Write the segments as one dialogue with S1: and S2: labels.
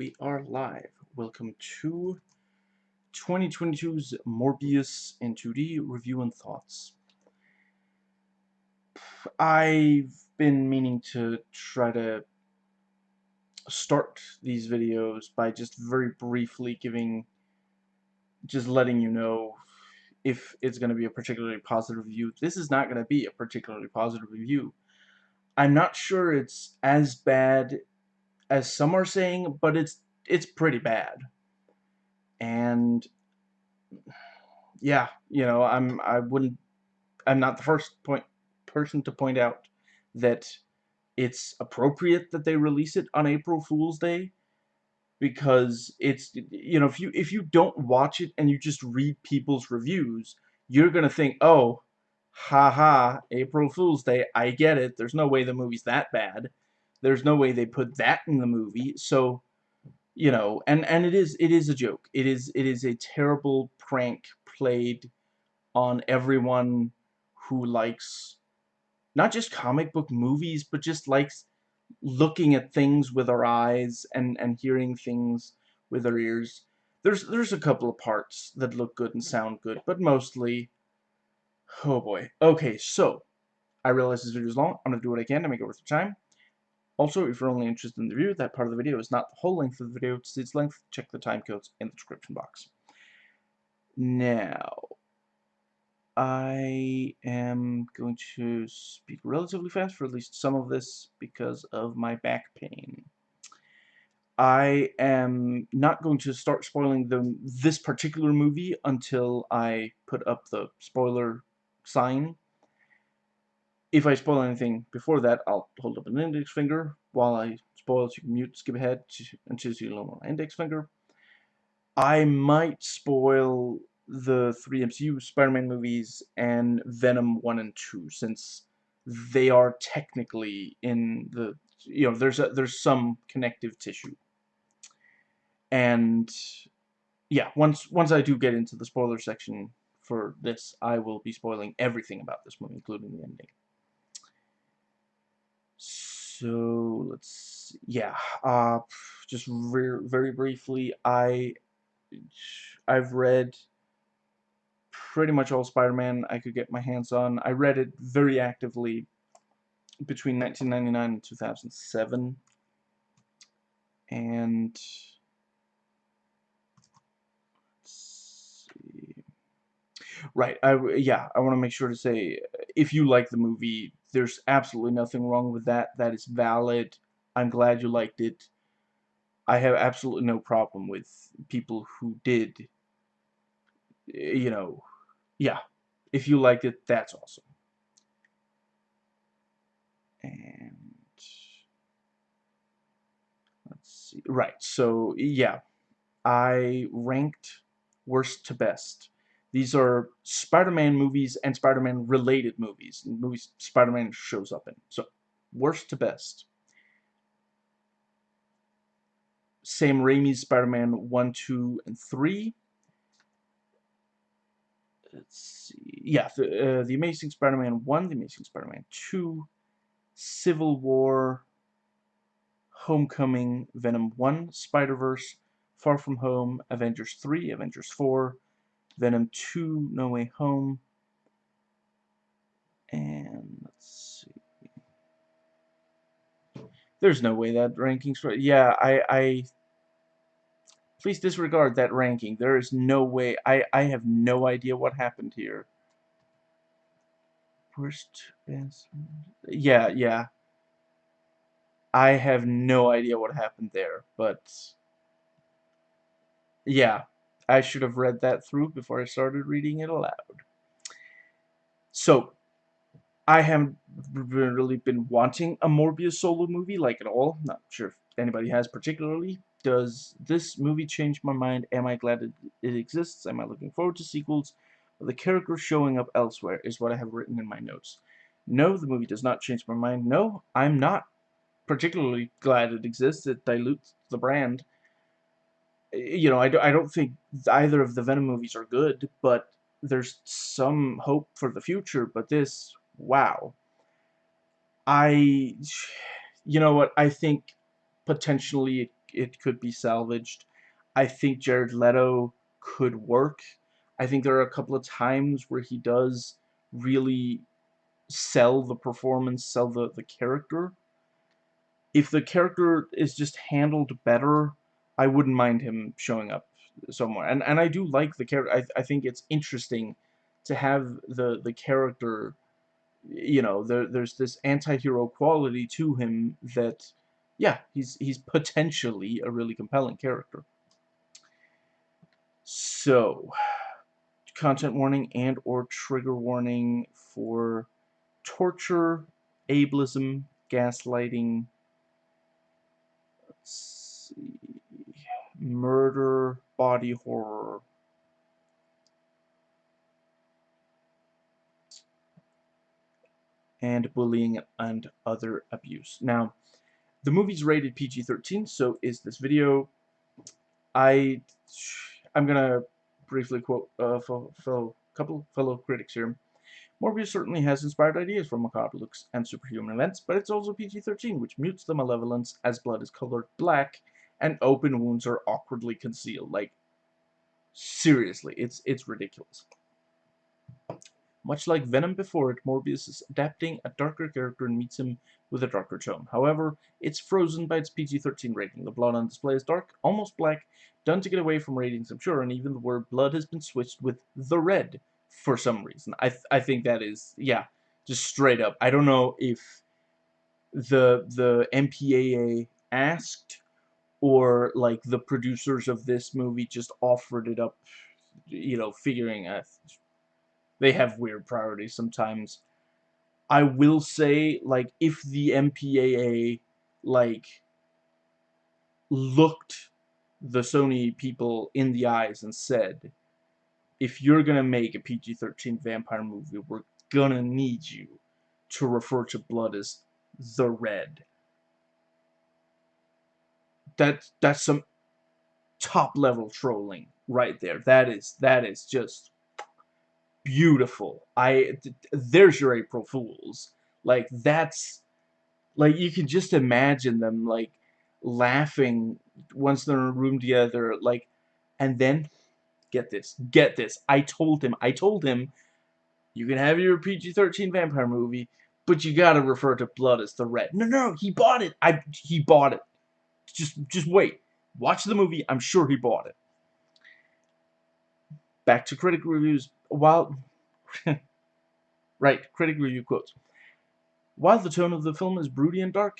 S1: we are live. Welcome to 2022's Morbius in 2D review and thoughts. I've been meaning to try to start these videos by just very briefly giving, just letting you know if it's going to be a particularly positive review. This is not going to be a particularly positive review. I'm not sure it's as bad as some are saying, but it's it's pretty bad. And yeah, you know, I'm I wouldn't I'm not the first point person to point out that it's appropriate that they release it on April Fool's Day because it's you know if you if you don't watch it and you just read people's reviews you're gonna think oh haha April Fool's Day I get it there's no way the movie's that bad there's no way they put that in the movie. So, you know, and and it is it is a joke. It is it is a terrible prank played on everyone who likes not just comic book movies, but just likes looking at things with our eyes and and hearing things with our ears. There's there's a couple of parts that look good and sound good, but mostly oh boy. Okay, so I realize this video is long. I'm gonna do what I can to make it worth the time. Also, if you're only interested in the review, that part of the video is not the whole length of the video, it's its length. Check the time codes in the description box. Now, I am going to speak relatively fast for at least some of this because of my back pain. I am not going to start spoiling the this particular movie until I put up the spoiler sign if I spoil anything before that, I'll hold up an index finger. While I spoil, you can mute, skip ahead until you lower my index finger. I might spoil the three MCU Spider-Man movies and Venom 1 and 2, since they are technically in the, you know, there's, a, there's some connective tissue. And, yeah, once, once I do get into the spoiler section for this, I will be spoiling everything about this movie, including the ending. So let's yeah, uh, just very very briefly, I I've read pretty much all Spider-Man I could get my hands on. I read it very actively between 1999 and 2007, and Right. I yeah. I want to make sure to say if you like the movie, there's absolutely nothing wrong with that. That is valid. I'm glad you liked it. I have absolutely no problem with people who did. You know, yeah. If you liked it, that's awesome. And let's see. Right. So yeah, I ranked worst to best these are Spider-Man movies and Spider-Man related movies. Movies Spider-Man shows up in. So, worst to best. Sam Raimi's Spider-Man 1, 2, and 3. Let's see. Yeah, the, uh, the Amazing Spider-Man 1, The Amazing Spider-Man 2, Civil War, Homecoming, Venom 1, Spider-Verse, Far From Home, Avengers 3, Avengers 4, Venom 2, No Way Home. And let's see. There's no way that ranking's. Yeah, I, I please disregard that ranking. There is no way. I, I have no idea what happened here. Worst best. Yeah, yeah. I have no idea what happened there, but yeah, I should have read that through before I started reading it aloud. So, I haven't really been wanting a Morbius solo movie, like at all. Not sure if anybody has particularly. Does this movie change my mind? Am I glad it, it exists? Am I looking forward to sequels? The character showing up elsewhere is what I have written in my notes. No, the movie does not change my mind. No, I'm not particularly glad it exists. It dilutes the brand you know, I, I don't think either of the Venom movies are good, but there's some hope for the future, but this, wow. I, you know what, I think potentially it it could be salvaged. I think Jared Leto could work. I think there are a couple of times where he does really sell the performance, sell the, the character. If the character is just handled better, I wouldn't mind him showing up somewhere. And and I do like the character. I I think it's interesting to have the the character you know, there there's this anti-hero quality to him that yeah, he's he's potentially a really compelling character. So, content warning and or trigger warning for torture, ableism, gaslighting, let's murder, body horror, and bullying and other abuse. Now, the movie's rated PG-13, so is this video. I, I'm gonna briefly quote a uh, fellow, couple fellow critics here. Morbius certainly has inspired ideas from macabre looks and superhuman events, but it's also PG-13, which mutes the malevolence as blood is colored black and open wounds are awkwardly concealed. Like, seriously, it's it's ridiculous. Much like Venom before it, Morbius is adapting a darker character and meets him with a darker tone. However, it's frozen by its PG-13 rating. The blood on display is dark, almost black, done to get away from ratings, I'm sure, and even the word blood has been switched with the red for some reason. I, th I think that is, yeah, just straight up. I don't know if the the MPAA asked or like the producers of this movie just offered it up, you know, figuring uh, they have weird priorities sometimes. I will say, like, if the MPAA, like, looked the Sony people in the eyes and said, if you're gonna make a PG-13 vampire movie, we're gonna need you to refer to blood as the red. That that's some top level trolling right there. That is that is just beautiful. I there's your April Fools. Like that's like you can just imagine them like laughing once they're in a room together like and then get this get this I told him I told him you can have your PG-13 vampire movie but you gotta refer to blood as the red no no he bought it I he bought it just just wait watch the movie I'm sure he bought it back to critic reviews while right, critic review quotes. While the tone of the film is broody and dark,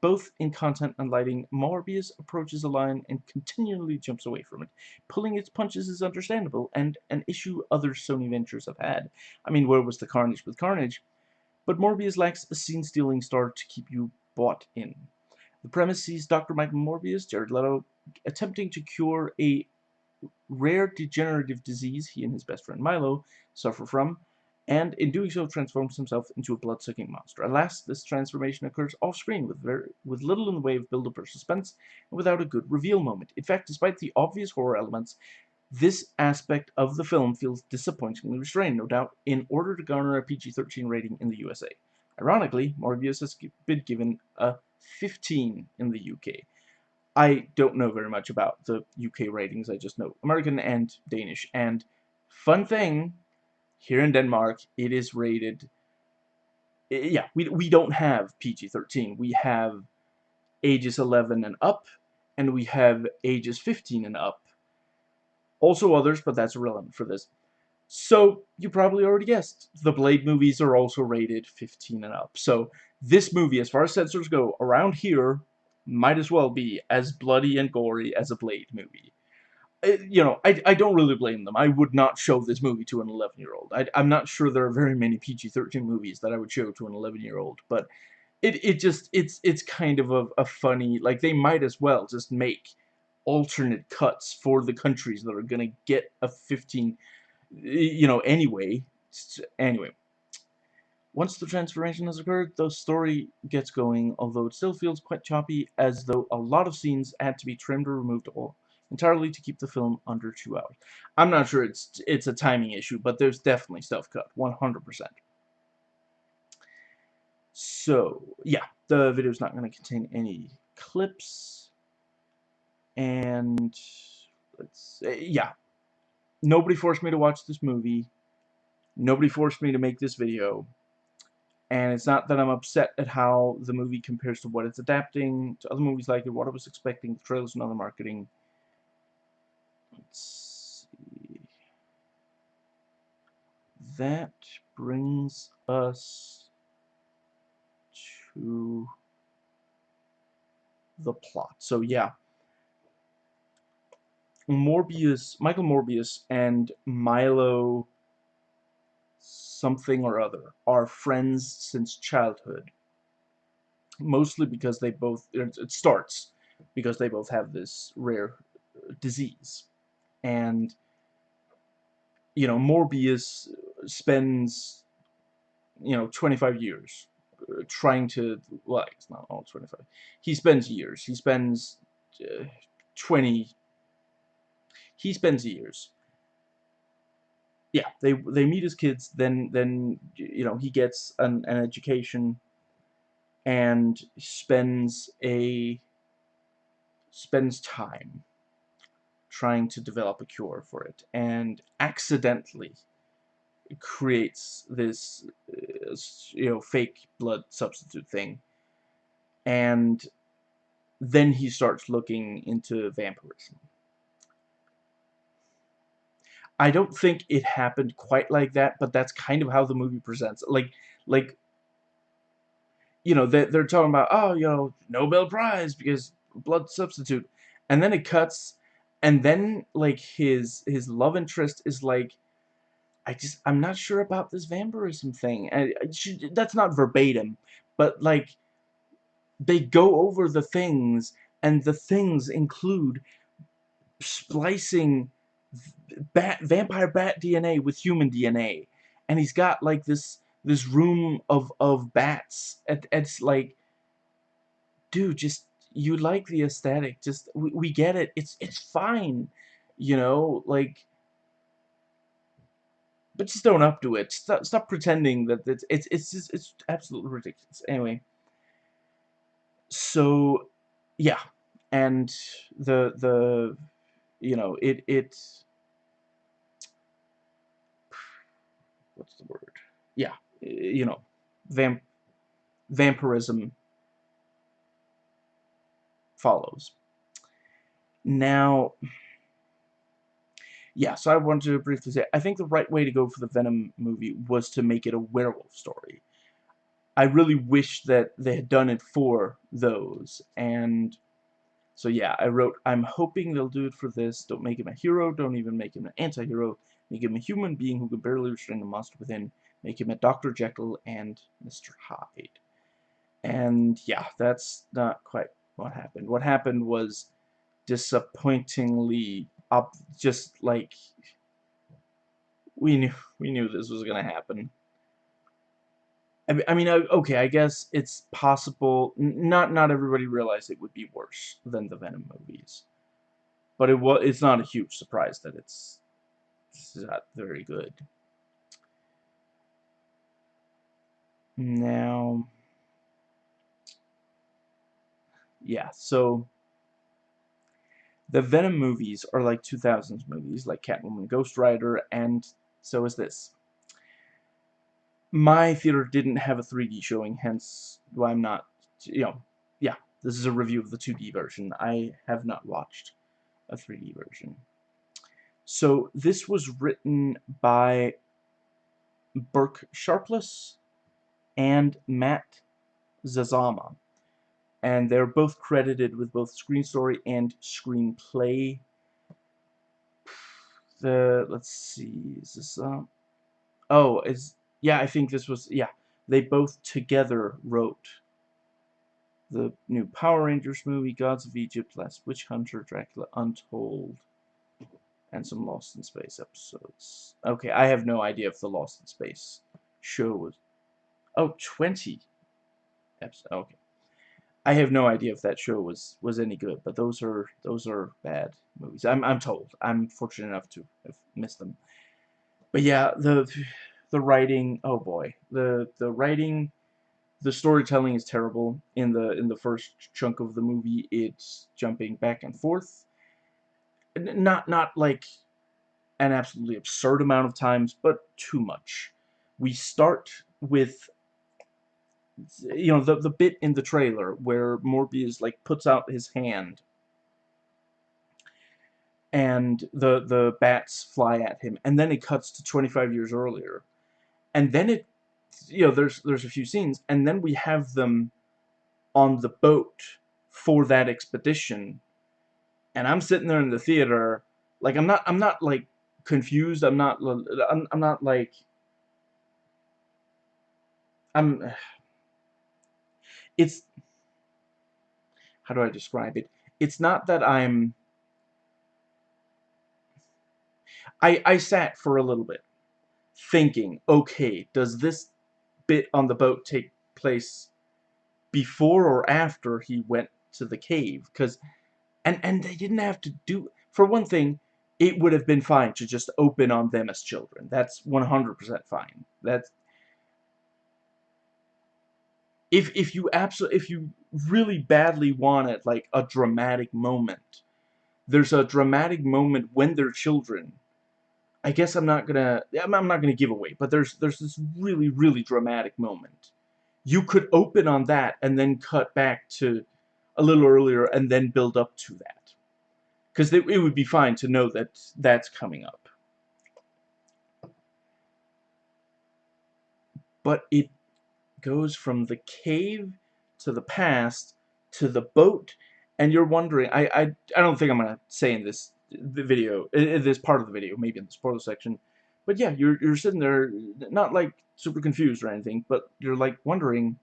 S1: both in content and lighting, Morbius approaches a line and continually jumps away from it. Pulling its punches is understandable, and an issue other Sony ventures have had. I mean, where was the carnage with Carnage? But Morbius lacks a scene-stealing star to keep you bought in. The premise sees Dr. Michael Morbius, Jared Leto, attempting to cure a rare degenerative disease he and his best friend Milo suffer from, and in doing so transforms himself into a blood-sucking monster. Alas, this transformation occurs off-screen with, very, with little in the way of build-up or suspense, and without a good reveal moment. In fact, despite the obvious horror elements, this aspect of the film feels disappointingly restrained, no doubt, in order to garner a PG-13 rating in the USA. Ironically, Morbius has been given a 15 in the UK. I don't know very much about the UK ratings, I just know American and Danish. And fun thing, here in Denmark, it is rated, eh, yeah, we, we don't have PG-13. We have ages 11 and up, and we have ages 15 and up. Also others, but that's irrelevant for this. So, you probably already guessed, the Blade movies are also rated 15 and up. So, this movie, as far as censors go, around here, might as well be as bloody and gory as a Blade movie. Uh, you know, I, I don't really blame them. I would not show this movie to an 11-year-old. I'm not sure there are very many PG-13 movies that I would show to an 11-year-old, but it, it just, it's it's kind of a, a funny, like, they might as well just make alternate cuts for the countries that are going to get a 15, you know, anyway. Anyway, once the transformation has occurred, the story gets going, although it still feels quite choppy, as though a lot of scenes had to be trimmed or removed all entirely to keep the film under two hours. I'm not sure it's it's a timing issue, but there's definitely stuff cut, 100%. So, yeah, the video is not going to contain any clips. and let's yeah, nobody forced me to watch this movie. Nobody forced me to make this video. And it's not that I'm upset at how the movie compares to what it's adapting to other movies like it, what I was expecting, the trailers and other marketing. Let's see. That brings us to the plot. So yeah, Morbius, Michael Morbius and Milo something or other are friends since childhood. Mostly because they both, it starts because they both have this rare disease. And, you know, Morbius spends, you know, 25 years uh, trying to, well, it's not all 25. He spends years. He spends uh, 20, he spends years yeah, they they meet as kids. Then then you know he gets an, an education and spends a spends time trying to develop a cure for it and accidentally creates this uh, you know fake blood substitute thing and then he starts looking into vampirism I don't think it happened quite like that, but that's kind of how the movie presents. it. Like, like, you know, they, they're talking about, oh, you know, Nobel Prize because blood substitute, and then it cuts, and then like his his love interest is like, I just I'm not sure about this vampirism thing, and should, that's not verbatim, but like, they go over the things, and the things include splicing bat vampire bat DNA with human DNA, and he's got like this this room of of bats. And, it's like, dude, just you like the aesthetic. Just we, we get it. It's it's fine, you know, like. But just don't up to it. Stop, stop pretending that it's it's it's just, it's absolutely ridiculous. Anyway. So, yeah, and the the you know it it what's the word? Yeah, you know, vamp vampirism follows. Now, yeah, so I wanted to briefly say, I think the right way to go for the Venom movie was to make it a werewolf story. I really wish that they had done it for those, and so yeah, I wrote, I'm hoping they'll do it for this, don't make him a hero, don't even make him an anti-hero, Make him a human being who can barely restrain the monster within. Make him a Dr. Jekyll and Mr. Hyde. And yeah, that's not quite what happened. What happened was disappointingly up just like we knew we knew this was gonna happen. I mean, okay, I guess it's possible. Not not everybody realized it would be worse than the Venom movies, but it was. It's not a huge surprise that it's is not very good. Now, yeah, so the Venom movies are like 2000s movies, like Catwoman, Ghost Rider, and so is this. My theater didn't have a 3D showing, hence why I'm not, you know, yeah, this is a review of the 2D version. I have not watched a 3D version. So this was written by Burk Sharpless and Matt Sazama. And they're both credited with both screen story and screenplay. The let's see, is this uh oh is yeah, I think this was yeah. They both together wrote the new Power Rangers movie, Gods of Egypt, Last Witch Hunter, Dracula Untold and some Lost in Space episodes. Okay, I have no idea if the Lost in Space show was... Oh, 20 episodes. Okay. I have no idea if that show was was any good, but those are those are bad movies. I'm I'm told. I'm fortunate enough to have missed them. But yeah, the the writing, oh boy. The the writing the storytelling is terrible in the in the first chunk of the movie. It's jumping back and forth. Not not like an absolutely absurd amount of times but too much. We start with you know the the bit in the trailer where Morbius like puts out his hand. And the the bats fly at him. And then it cuts to 25 years earlier and then it you know, there's there's a few scenes, and then we have them on the boat for that expedition, and I'm sitting there in the theater, like I'm not I'm not like confused. I'm not I'm I'm not like I'm. It's how do I describe it? It's not that I'm. I I sat for a little bit thinking, okay, does this bit on the boat take place before or after he went to the cave? Because and and they didn't have to do for one thing it would have been fine to just open on them as children. That's 100% fine. That's if if you absolutely if you really badly wanted like a dramatic moment there's a dramatic moment when they're children I guess I'm not gonna I'm not gonna give away, but there's there's this really really dramatic moment. You could open on that and then cut back to a little earlier and then build up to that, because it, it would be fine to know that that's coming up. But it goes from the cave to the past to the boat, and you're wondering. I I I don't think I'm gonna say in this the video, in this part of the video, maybe in the spoiler section. But yeah, you're you're sitting there, not like super confused or anything, but you're like wondering,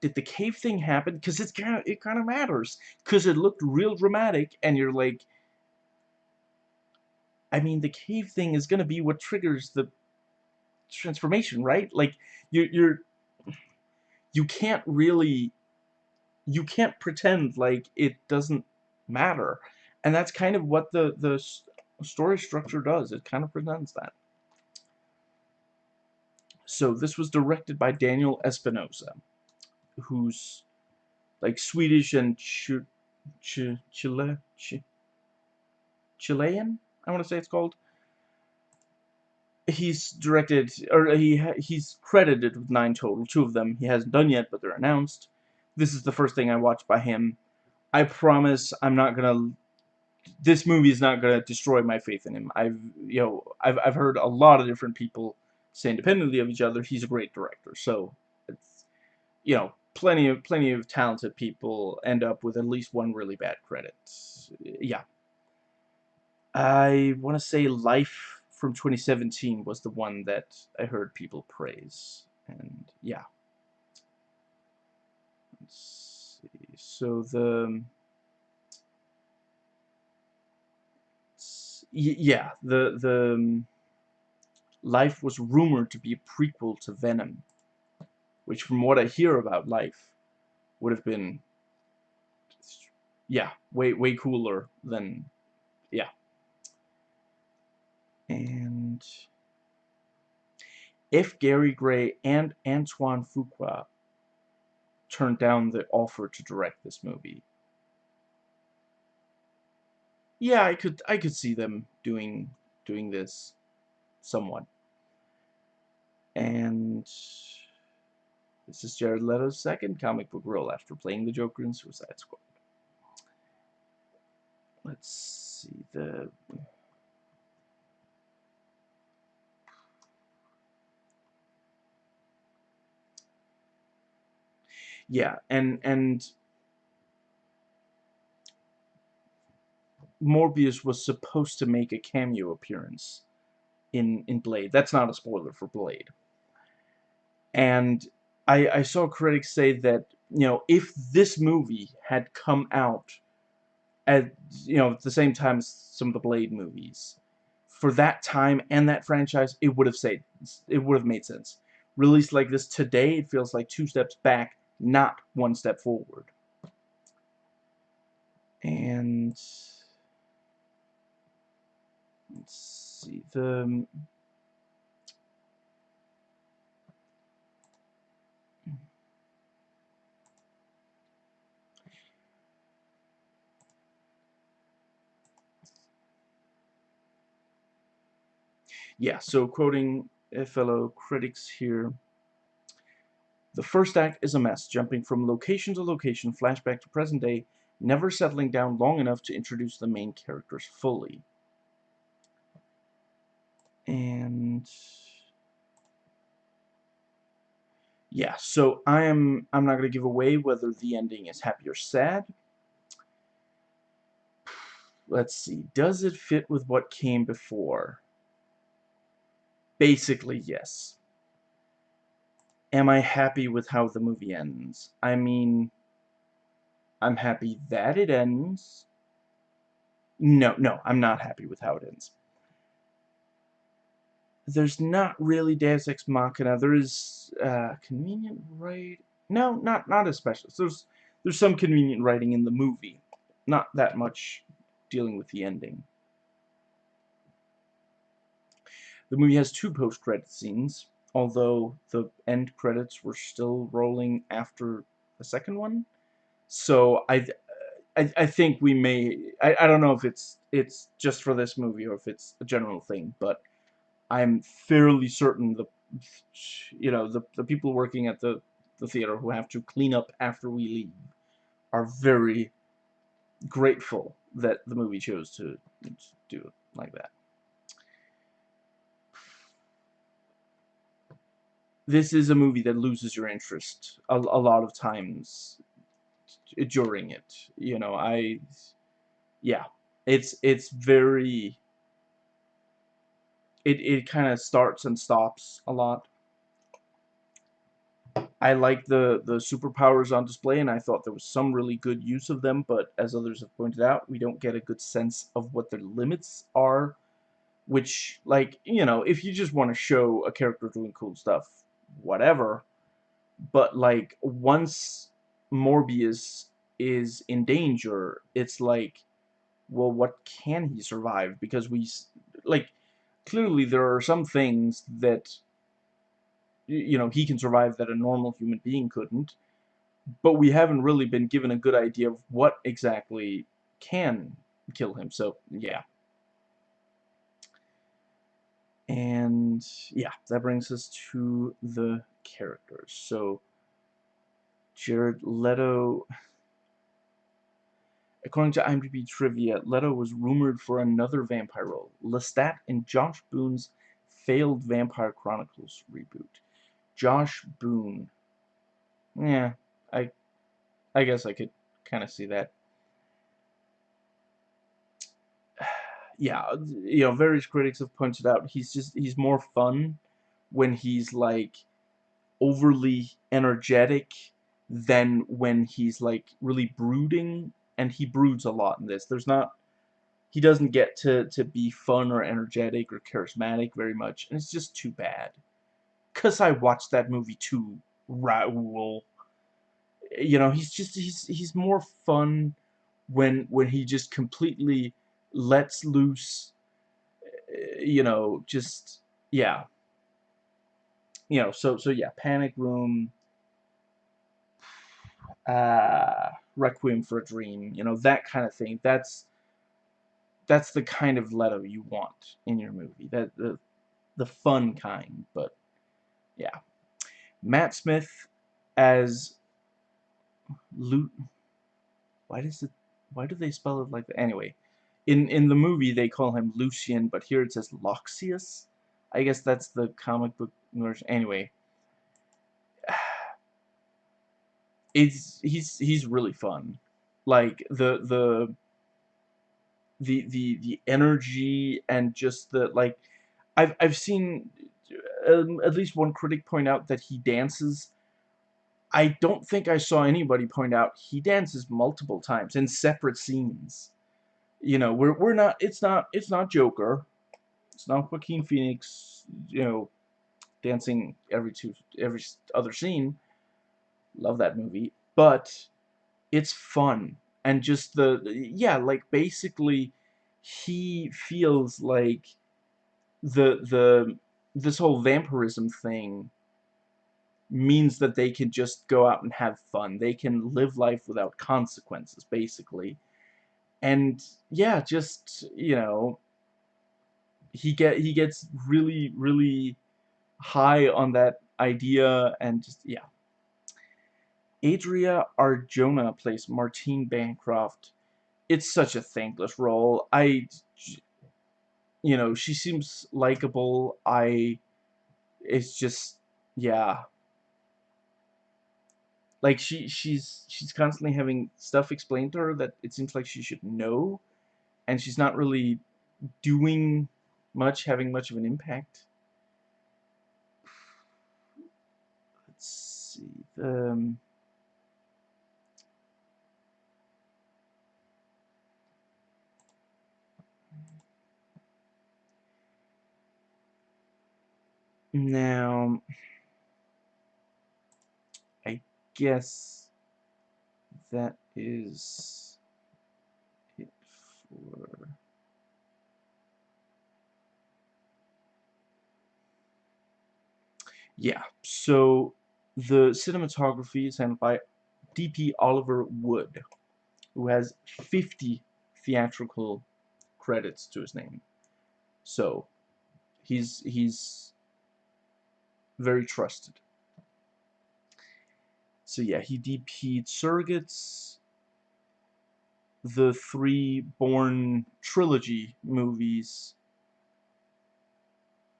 S1: did the cave thing happen? Because it's kind of it kind of matters, because it looked real dramatic, and you're like, I mean, the cave thing is gonna be what triggers the transformation, right? Like you're you're you can't really you can't pretend like it doesn't matter and that's kind of what the, the story structure does. It kind of presents that. So this was directed by Daniel Espinosa, who's like Swedish and Ch Ch Chile Ch Chilean, I want to say it's called. He's directed, or he he's credited with nine total. Two of them he hasn't done yet, but they're announced. This is the first thing I watched by him. I promise I'm not gonna this movie is not going to destroy my faith in him. I've you know I've I've heard a lot of different people say independently of each other he's a great director. So it's you know plenty of plenty of talented people end up with at least one really bad credit. Yeah. I want to say Life from 2017 was the one that I heard people praise. And yeah. Let's see. So the yeah, the the um, Life was rumored to be a prequel to Venom, which, from what I hear about Life, would have been, yeah, way way cooler than, yeah. And if Gary Gray and Antoine Fuqua turned down the offer to direct this movie, yeah, I could I could see them doing doing this somewhat. And this is Jared Leto's second comic book role after playing the Joker in Suicide Squad. Let's see the yeah and and Morbius was supposed to make a cameo appearance in in Blade. That's not a spoiler for Blade. And I, I saw critics say that you know if this movie had come out at you know at the same time as some of the Blade movies, for that time and that franchise, it would have said it would have made sense. Released like this today, it feels like two steps back, not one step forward. And see the yeah, so quoting fellow critics here, the first act is a mess, jumping from location to location, flashback to present day, never settling down long enough to introduce the main characters fully. And yeah, so I am I'm not going to give away whether the ending is happy or sad. Let's see. Does it fit with what came before? Basically, yes. Am I happy with how the movie ends? I mean, I'm happy that it ends. No, no, I'm not happy with how it ends. There's not really Deus Ex Machina. There is uh, convenient right. No, not not especially. There's there's some convenient writing in the movie, not that much dealing with the ending. The movie has two post-credit scenes, although the end credits were still rolling after the second one. So I, I, I think we may. I, I don't know if it's it's just for this movie or if it's a general thing, but I'm fairly certain the, you know, the the people working at the the theater who have to clean up after we leave are very grateful that the movie chose to do it like that. This is a movie that loses your interest a, a lot of times during it. You know, I, yeah, it's it's very. It it kind of starts and stops a lot. I like the the superpowers on display, and I thought there was some really good use of them. But as others have pointed out, we don't get a good sense of what their limits are. Which, like, you know, if you just want to show a character doing cool stuff, whatever. But like, once Morbius is in danger, it's like, well, what can he survive? Because we, like, clearly there are some things that, you know, he can survive that a normal human being couldn't, but we haven't really been given a good idea of what exactly can kill him, so, yeah. And, yeah, that brings us to the characters. So, Jared Leto According to IMDb trivia, Leto was rumored for another vampire role, Lestat in Josh Boone's failed Vampire Chronicles reboot. Josh Boone. Yeah, I I guess I could kind of see that. Yeah, you know, various critics have pointed out he's just he's more fun when he's like overly energetic than when he's like really brooding and he broods a lot in this. There's not he doesn't get to to be fun or energetic or charismatic very much, and it's just too bad. Cause I watched that movie too, Raoul. You know, he's just he's he's more fun when when he just completely lets loose. You know, just yeah. You know, so so yeah, Panic Room. Uh Requiem for a Dream, you know, that kind of thing. That's that's the kind of Leto you want in your movie. That the the fun kind, but yeah. Matt Smith as Lu Why does it why do they spell it like that? Anyway, in in the movie they call him Lucian, but here it says Loxias. I guess that's the comic book version. Anyway, it's he's he's really fun. Like the the the the the energy and just the like I've I've seen um, at least one critic point out that he dances. I don't think I saw anybody point out he dances multiple times in separate scenes. You know, we're we're not it's not it's not Joker. It's not Joaquin Phoenix, you know, dancing every two every other scene love that movie, but it's fun and just the yeah, like basically he feels like the the this whole vampirism thing means that they can just go out and have fun. They can live life without consequences, basically. And, yeah, just, you know, he get he gets really really high on that idea and just yeah. Adria Arjona plays Martine Bancroft. It's such a thankless role. I you know, she seems likable. I it's just yeah. Like she she's she's constantly having stuff explained to her that it seems like she should know and she's not really doing much, having much of an impact. Let's see. Um, now, I guess that is it for Yeah, so the cinematography is handled by DP Oliver Wood, who has 50 theatrical credits to his name. So, he's he's very trusted. So yeah, he DP'd Surrogates, the three Bourne trilogy movies,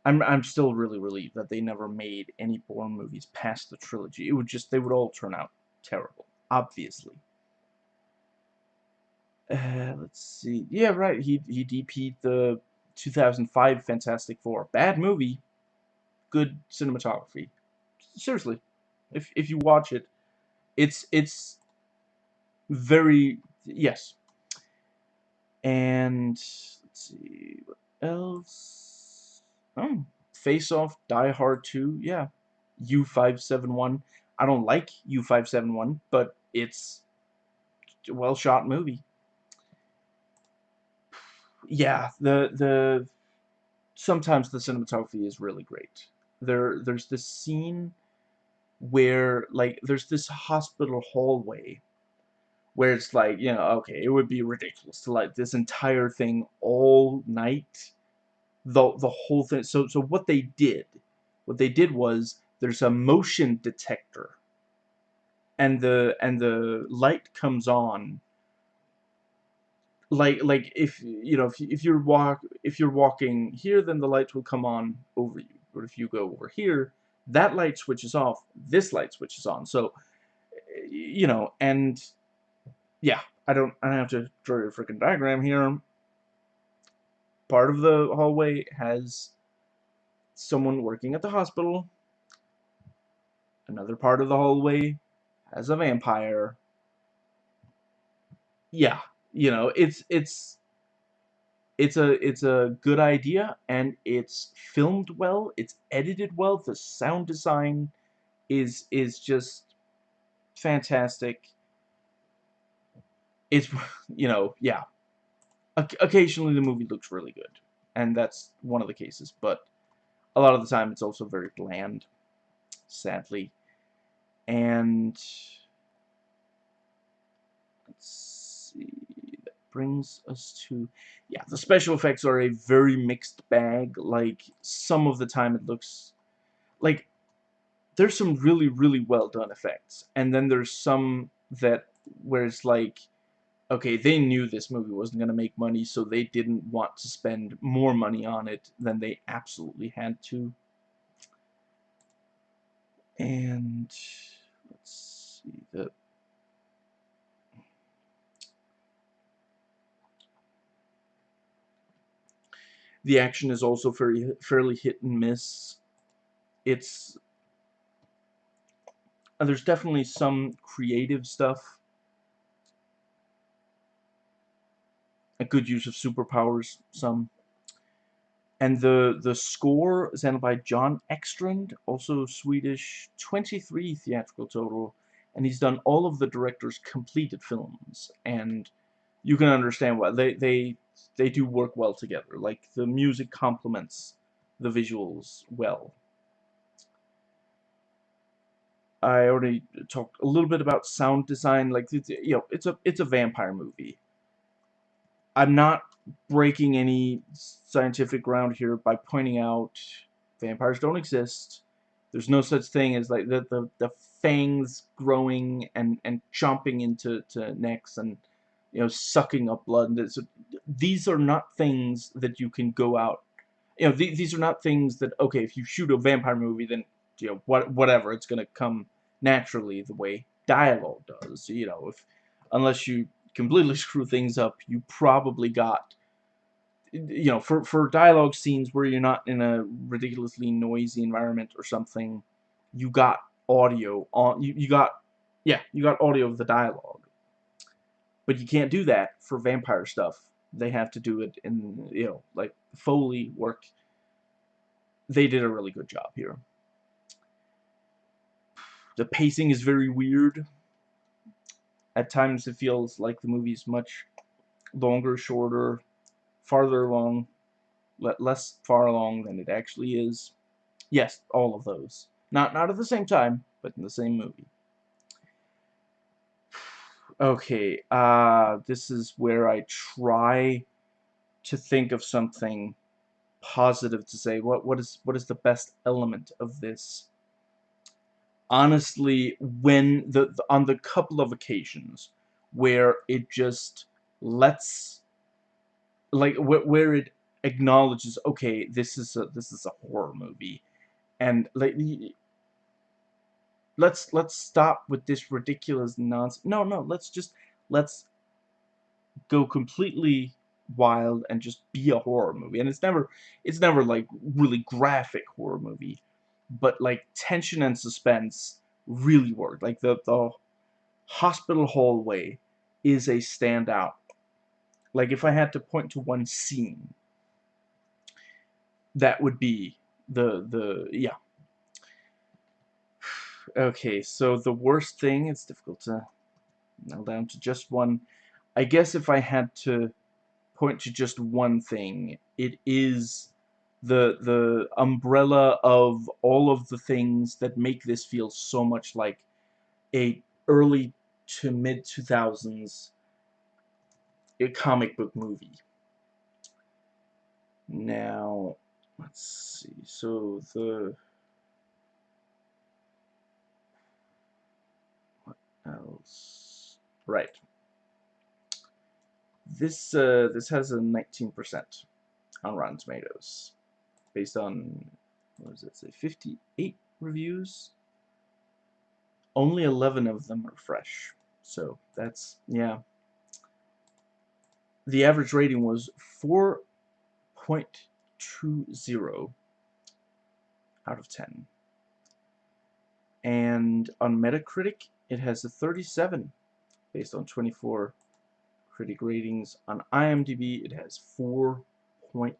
S1: I'm I'm still really relieved that they never made any Bourne movies past the trilogy. It would just they would all turn out terrible, obviously. Uh, let's see. Yeah, right. He he DP'd the 2005 Fantastic Four. Bad movie. Good cinematography. Seriously, if if you watch it, it's it's very yes. And let's see what else. Oh, Face Off, Die Hard 2, yeah. U571. I don't like U571, but it's a well shot movie. Yeah, the the sometimes the cinematography is really great. There there's this scene where like there's this hospital hallway where it's like, you know, okay, it would be ridiculous to light this entire thing all night the the whole thing. So so what they did, what they did was there's a motion detector, and the and the light comes on. Like like if you know if if you're walk if you're walking here, then the lights will come on over you. But if you go over here, that light switches off. This light switches on. So you know and yeah, I don't I don't have to draw a freaking diagram here part of the hallway has someone working at the hospital. Another part of the hallway has a vampire. Yeah, you know, it's it's it's a it's a good idea and it's filmed well, it's edited well, the sound design is is just fantastic. It's you know, yeah, occasionally the movie looks really good, and that's one of the cases, but a lot of the time it's also very bland, sadly. And let's see, that brings us to, yeah, the special effects are a very mixed bag. Like, some of the time it looks, like, there's some really, really well done effects, and then there's some that, where it's like, okay, they knew this movie wasn't going to make money, so they didn't want to spend more money on it than they absolutely had to. And let's see the the action is also very fairly hit and miss. It's uh, there's definitely some creative stuff a good use of superpowers, some. And the, the score is handled by Jon Ekstrand, also Swedish, 23 theatrical total, and he's done all of the director's completed films, and you can understand why. They, they, they do work well together. Like, the music complements the visuals well. I already talked a little bit about sound design. Like, you know, it's a it's a vampire movie. I'm not breaking any scientific ground here by pointing out vampires don't exist. There's no such thing as like the the, the fangs growing and and chomping into to necks and you know sucking up blood. And so these are not things that you can go out. You know th these are not things that okay if you shoot a vampire movie then you know what whatever it's gonna come naturally the way dialogue does. You know if unless you completely screw things up, you probably got you know, for, for dialogue scenes where you're not in a ridiculously noisy environment or something, you got audio on, you, you got, yeah, you got audio of the dialogue. But you can't do that for vampire stuff. They have to do it in, you know, like Foley work. They did a really good job here. The pacing is very weird. At times it feels like the movie's much longer, shorter, farther along, less far along than it actually is. Yes, all of those. Not not at the same time, but in the same movie. Okay, uh, this is where I try to think of something positive to say. What what is what is the best element of this? Honestly, when the, the on the couple of occasions where it just lets like wh where it acknowledges okay this is a this is a horror movie and like let's let's stop with this ridiculous nonsense. No no let's just let's go completely wild and just be a horror movie. And it's never it's never like really graphic horror movie but like tension and suspense really work. Like the the hospital hallway is a standout. Like if I had to point to one scene, that would be the the yeah. Okay, so the worst thing, it's difficult to nail down to just one. I guess if I had to point to just one thing, it is the the umbrella of all of the things that make this feel so much like a early to mid 2000s a comic book movie. Now, let's see. So the what else? Right. This uh, this has a 19% on Rotten Tomatoes, based on what does it say? 58 reviews. Only 11 of them are fresh. So that's yeah the average rating was 4.20 out of 10. And on Metacritic, it has a 37 based on 24 critic ratings. On IMDb, it has 4.8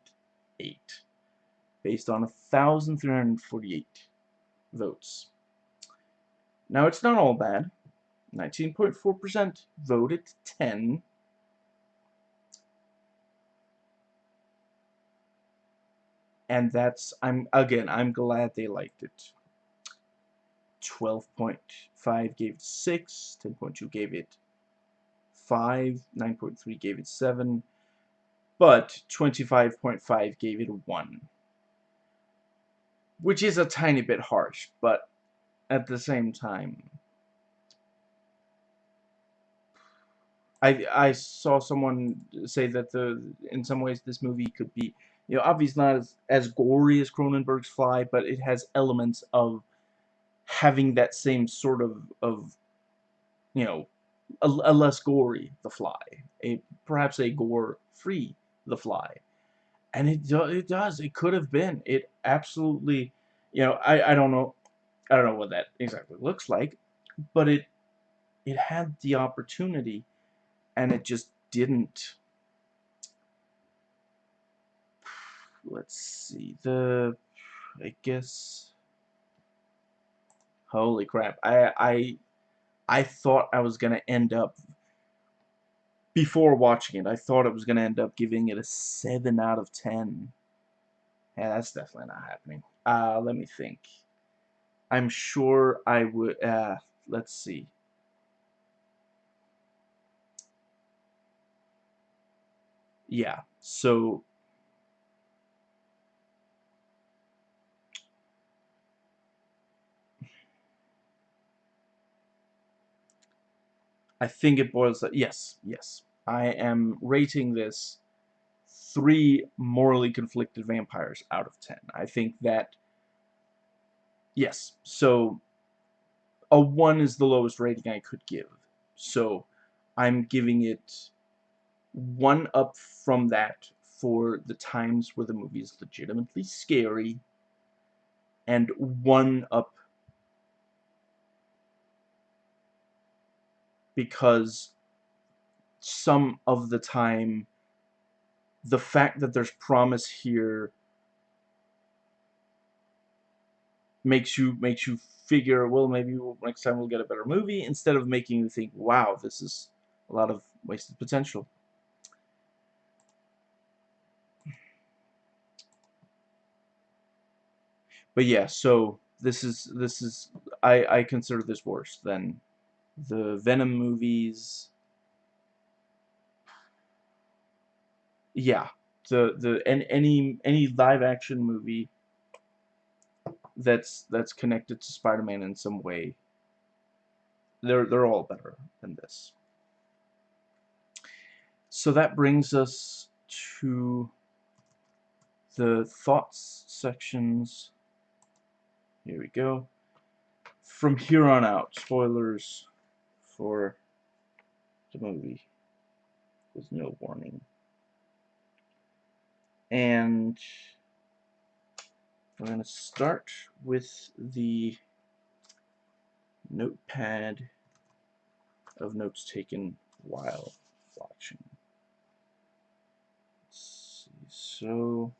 S1: based on 1,348 votes. Now, it's not all bad. 19.4% voted 10 and that's I'm again I'm glad they liked it 12.5 gave it 6 10.2 gave it 5 9.3 gave it 7 but 25.5 gave it 1 which is a tiny bit harsh but at the same time I I saw someone say that the in some ways this movie could be you know, obviously not as, as gory as Cronenberg's Fly, but it has elements of having that same sort of, of you know, a, a less gory The Fly, a perhaps a gore-free The Fly. And it, do, it does. It could have been. It absolutely, you know, I, I don't know, I don't know what that exactly looks like, but it, it had the opportunity, and it just didn't. let's see the I guess holy crap I I I thought I was gonna end up before watching it I thought I was gonna end up giving it a 7 out of 10 yeah that's definitely not happening. Uh let me think. I'm sure I would uh let's see. Yeah, so I think it boils that yes, yes. I am rating this three morally conflicted vampires out of ten. I think that yes, so a one is the lowest rating I could give. So I'm giving it one up from that for the times where the movie is legitimately scary and one up because some of the time the fact that there's promise here makes you makes you figure well maybe next time we'll get a better movie instead of making you think wow this is a lot of wasted potential. But yeah so this is this is I I consider this worse than the Venom movies yeah, the the and any any live action movie that's that's connected to Spider-Man in some way. They're they're all better than this. So that brings us to the thoughts sections. Here we go. From here on out, spoilers for the movie. with no warning and we're going to start with the notepad of notes taken while watching. Let's see, so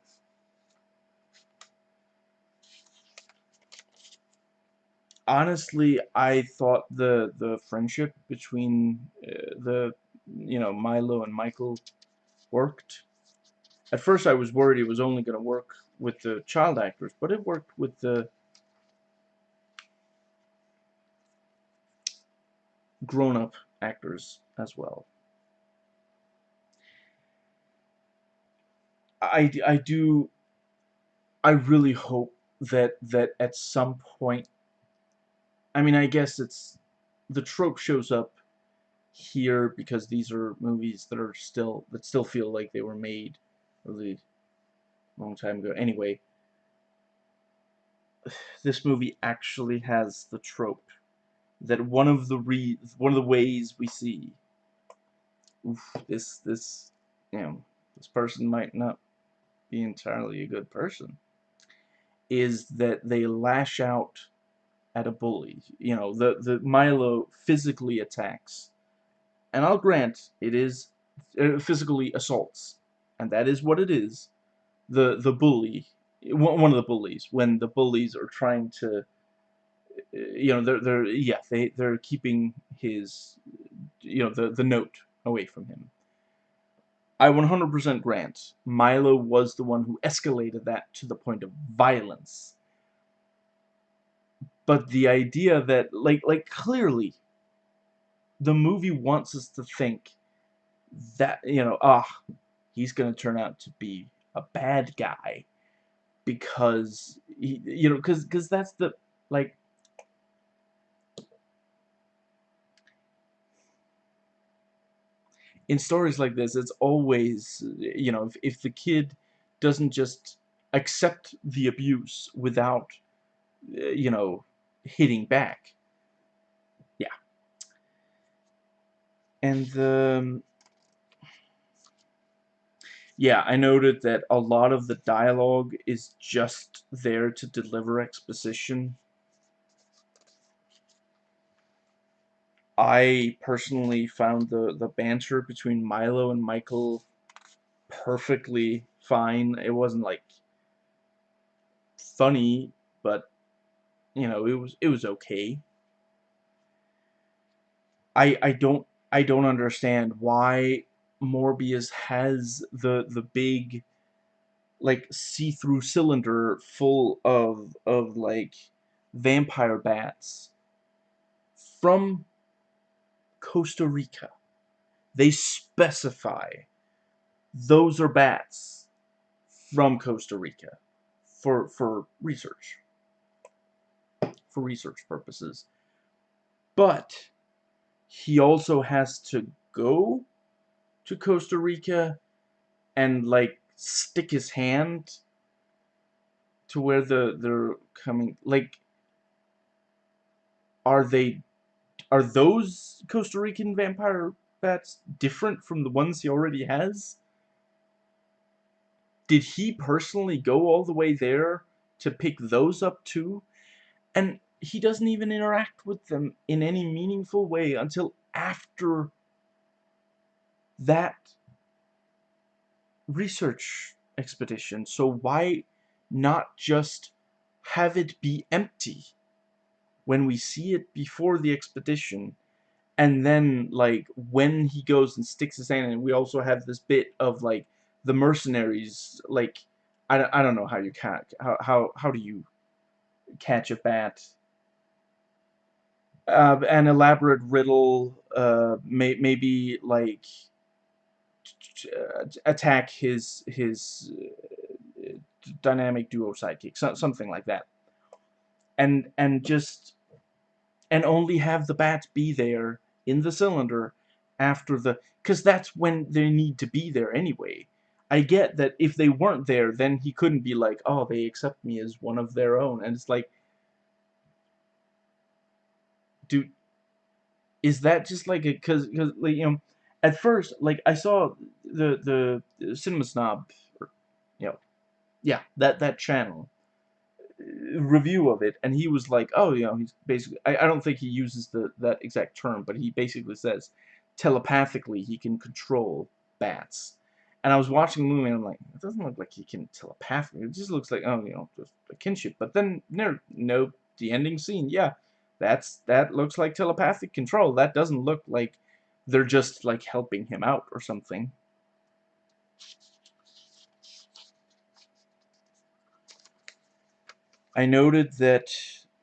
S1: honestly, I thought the the friendship between uh, the you know Milo and Michael worked at first I was worried it was only going to work with the child actors, but it worked with the grown-up actors as well. I, I do I really hope that that at some point I mean I guess it's the trope shows up here because these are movies that are still that still feel like they were made really long time ago. Anyway, this movie actually has the trope that one of the re one of the ways we see oof, this this you know this person might not be entirely a good person is that they lash out at a bully. You know, the the Milo physically attacks, and I'll grant it is uh, physically assaults and that is what it is, the the bully, one of the bullies, when the bullies are trying to, you know, they're they're yeah they they're keeping his, you know, the the note away from him. I 100% grant Milo was the one who escalated that to the point of violence. But the idea that like like clearly the movie wants us to think that you know ah he's going to turn out to be a bad guy because he, you know because because that's the like in stories like this it's always you know if, if the kid doesn't just accept the abuse without you know hitting back yeah and the um, yeah, I noted that a lot of the dialogue is just there to deliver exposition. I personally found the, the banter between Milo and Michael perfectly fine. It wasn't like funny, but you know, it was it was okay. I I don't I don't understand why Morbius has the the big like see-through cylinder full of of like vampire bats from Costa Rica. They specify those are bats from Costa Rica for for research for research purposes but he also has to go to Costa Rica and like stick his hand to where the they're coming like are they are those Costa Rican vampire bats different from the ones he already has? Did he personally go all the way there to pick those up too? And he doesn't even interact with them in any meaningful way until after that research expedition. So why not just have it be empty when we see it before the expedition and then like when he goes and sticks his hand in we also have this bit of like the mercenaries like I, I don't know how you can how, how how do you catch a bat. Uh, an elaborate riddle uh, may, maybe like attack his his uh, dynamic duo sidekick so, something like that. And and just and only have the bat be there in the cylinder after the because that's when they need to be there anyway I get that if they weren't there then he couldn't be like oh they accept me as one of their own. And it's like dude is that just like a because because like you know at first like I saw the the cinema snob or, you know yeah that that channel uh, review of it and he was like oh you know he's basically I, I don't think he uses the that exact term but he basically says telepathically he can control bats and I was watching the movie and I'm like it doesn't look like he can telepathically it just looks like oh you know just a kinship but then no no the ending scene yeah that's that looks like telepathic control. That doesn't look like they're just like helping him out or something. I noted that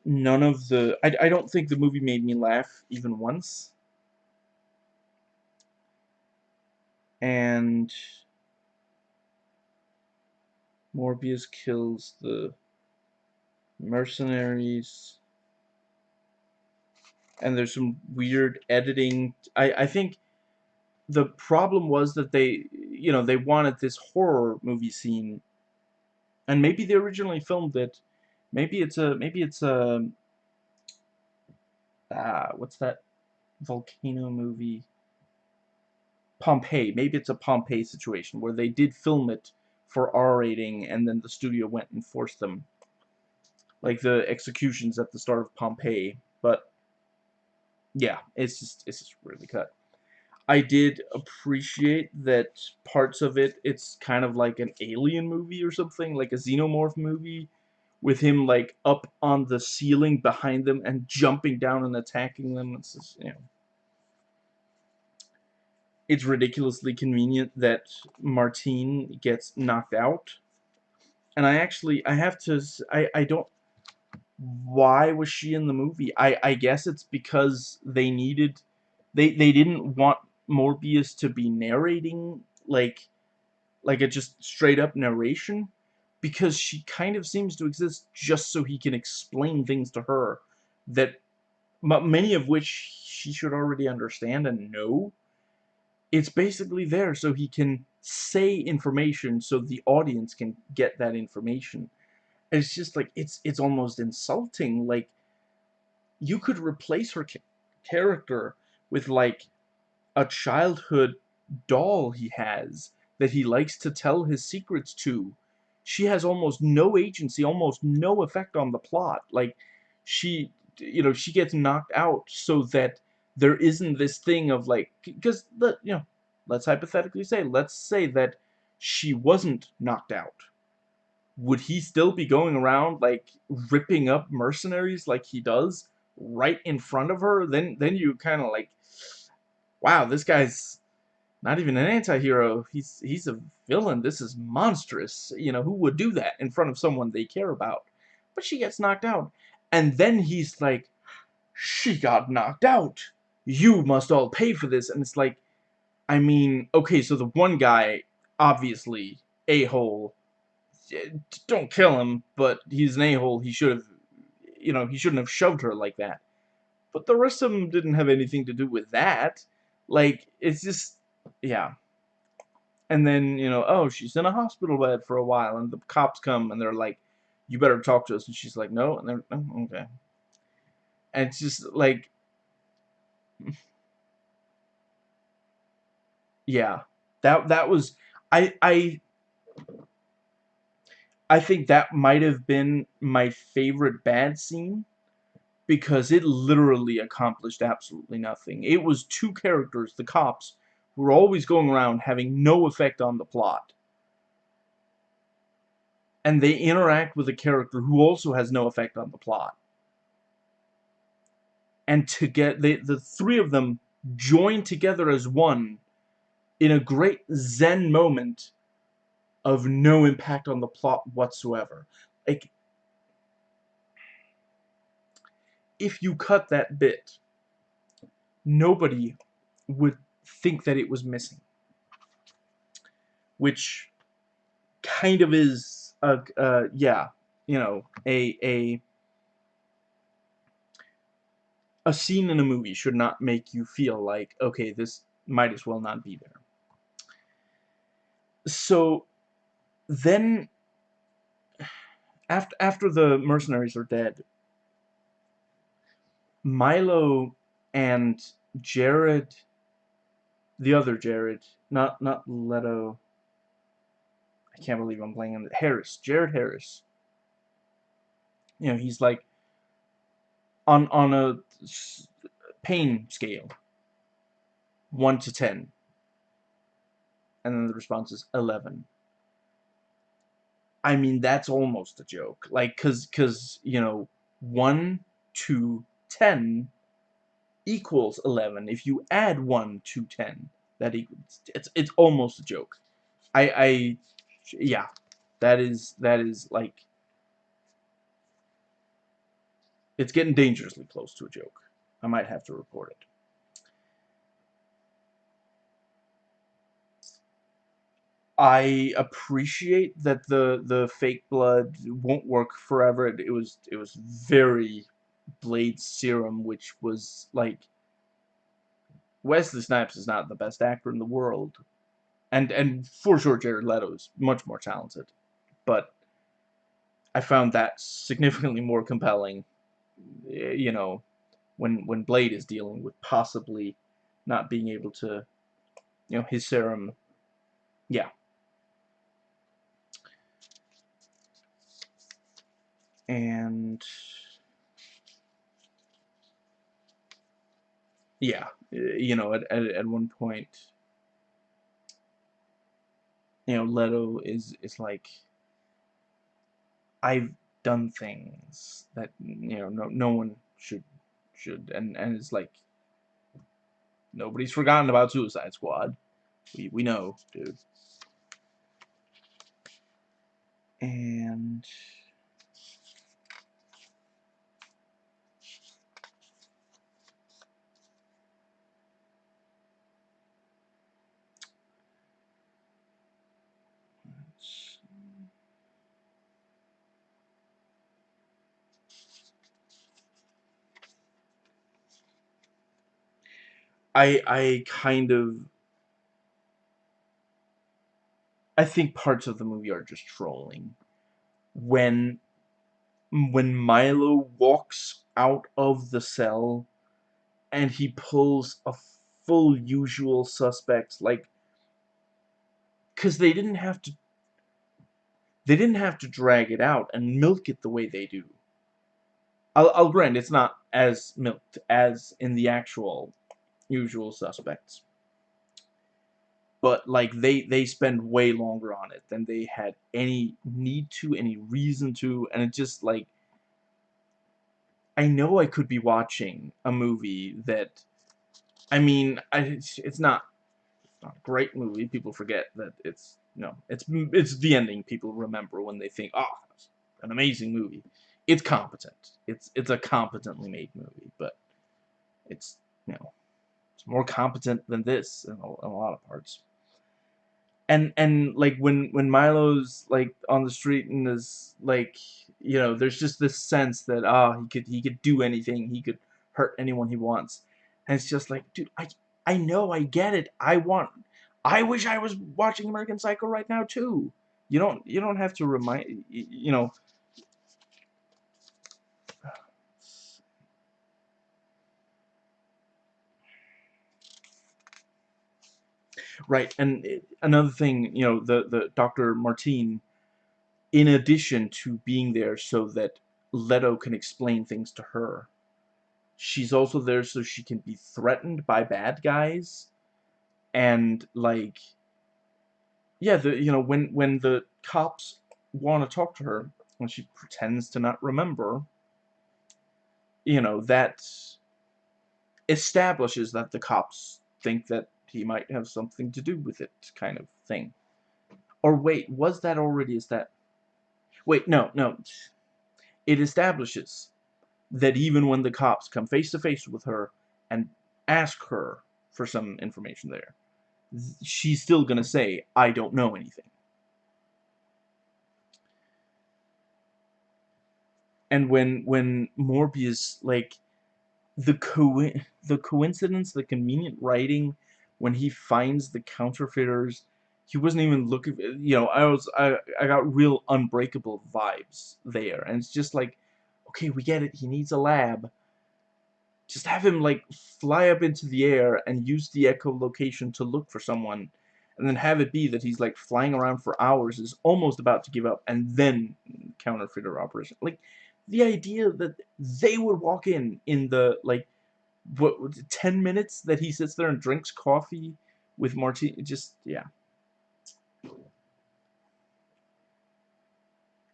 S1: none of the I, I don't think the movie made me laugh even once. And Morbius kills the mercenaries and there's some weird editing. I, I think the problem was that they, you know, they wanted this horror movie scene, and maybe they originally filmed it. Maybe it's a, maybe it's a, ah, what's that volcano movie? Pompeii. Maybe it's a Pompeii situation where they did film it for R rating, and then the studio went and forced them, like the executions at the start of Pompeii. But yeah, it's just it's just really cut. I did appreciate that parts of it, it's kind of like an alien movie or something, like a xenomorph movie, with him like up on the ceiling behind them and jumping down and attacking them. It's just, you know. It's ridiculously convenient that Martine gets knocked out. And I actually, I have to, I, I don't, why was she in the movie? I, I guess it's because they needed, they, they didn't want Morbius to be narrating, like, like a just straight up narration, because she kind of seems to exist just so he can explain things to her that many of which she should already understand and know. It's basically there so he can say information so the audience can get that information. It's just like it's it's almost insulting like you could replace her character with like a childhood doll he has that he likes to tell his secrets to. She has almost no agency almost no effect on the plot. Like she you know she gets knocked out so that there isn't this thing of like because you know let's hypothetically say let's say that she wasn't knocked out would he still be going around like ripping up mercenaries like he does right in front of her? Then then you kind of like, wow, this guy's not even an anti-hero. He's he's a villain. This is monstrous. You know, who would do that in front of someone they care about? But she gets knocked out. And then he's like, she got knocked out. You must all pay for this. And it's like, I mean, okay, so the one guy obviously a-hole. Don't kill him, but he's an a-hole. He should have, you know, he shouldn't have shoved her like that. But the rest of them didn't have anything to do with that. Like, it's just, yeah. And then, you know, oh, she's in a hospital bed for a while, and the cops come, and they're like, you better talk to us. And she's like, no. And they're, oh, okay. And it's just like, yeah, that that was I I I think that might have been my favorite bad scene because it literally accomplished absolutely nothing. It was two characters, the cops, who were always going around having no effect on the plot. And they interact with a character who also has no effect on the plot. And to get the, the three of them joined together as one in a great zen moment of no impact on the plot whatsoever. Like, if you cut that bit, nobody would think that it was missing. Which kind of is, a, uh, yeah, you know, a, a, a scene in a movie should not make you feel like, okay, this might as well not be there. So then after after the mercenaries are dead Milo and Jared the other Jared not not Leto I can't believe I'm playing him Harris Jared Harris. You know he's like on on a pain scale 1 to 10 and then the response is 11. I mean, that's almost a joke. Like, cause, cause, you know, 1 to 10 equals 11. If you add 1 to 10, that equals, it's, it's almost a joke. I, I, yeah, that is, that is, like, it's getting dangerously close to a joke. I might have to report it. I appreciate that the the fake blood won't work forever. It, it was it was very Blade serum, which was like Wesley Snipes is not the best actor in the world, and and for sure Jared Leto is much more talented, but I found that significantly more compelling. You know, when when Blade is dealing with possibly not being able to, you know, his serum. Yeah, and yeah, you know, at, at, at one point, you know, Leto is, is like, I've done things that, you know, no, no one should, should, and, and it's like, nobody's forgotten about Suicide Squad. We, we know, dude. And... I I kind of I think parts of the movie are just trolling. When when Milo walks out of the cell and he pulls a full usual suspect like cuz they didn't have to they didn't have to drag it out and milk it the way they do. I'll, I'll grant it's not as milked as in the actual usual suspects. But like they they spend way longer on it than they had any need to, any reason to, and it just like I know I could be watching a movie that I mean, I, it's, it's not it's not a great movie. People forget that it's you know, it's it's the ending people remember when they think, "Oh, an amazing movie." It's competent. It's it's a competently made movie, but it's, you know, it's more competent than this in a, in a lot of parts. and and like when when Milo's like on the street and is like you know there's just this sense that ah oh, he could he could do anything he could hurt anyone he wants. And it's just like dude I I know I get it. I want I wish I was watching American Psycho right now too. You don't you don't have to remind you know Right, and eh, another thing, you know, the the Dr. Martine, in addition to being there so that Leto can explain things to her, she's also there so she can be threatened by bad guys, and like, yeah, the you know when when the cops want to talk to her, when she pretends to not remember, you know that establishes that the cops think that he might have something to do with it kind of thing. Or wait, was that already is that Wait, no, no. It establishes that even when the cops come face to face with her and ask her for some information there, she's still going to say, I don't know anything. And when when Morbius like the co the coincidence, the convenient writing when he finds the counterfeiters, he wasn't even looking. You know, I was I I got real unbreakable vibes there, and it's just like, okay, we get it. He needs a lab. Just have him like fly up into the air and use the echolocation to look for someone, and then have it be that he's like flying around for hours, is almost about to give up, and then counterfeiter operation. Like the idea that they would walk in in the like what 10 minutes that he sits there and drinks coffee with Martine just yeah.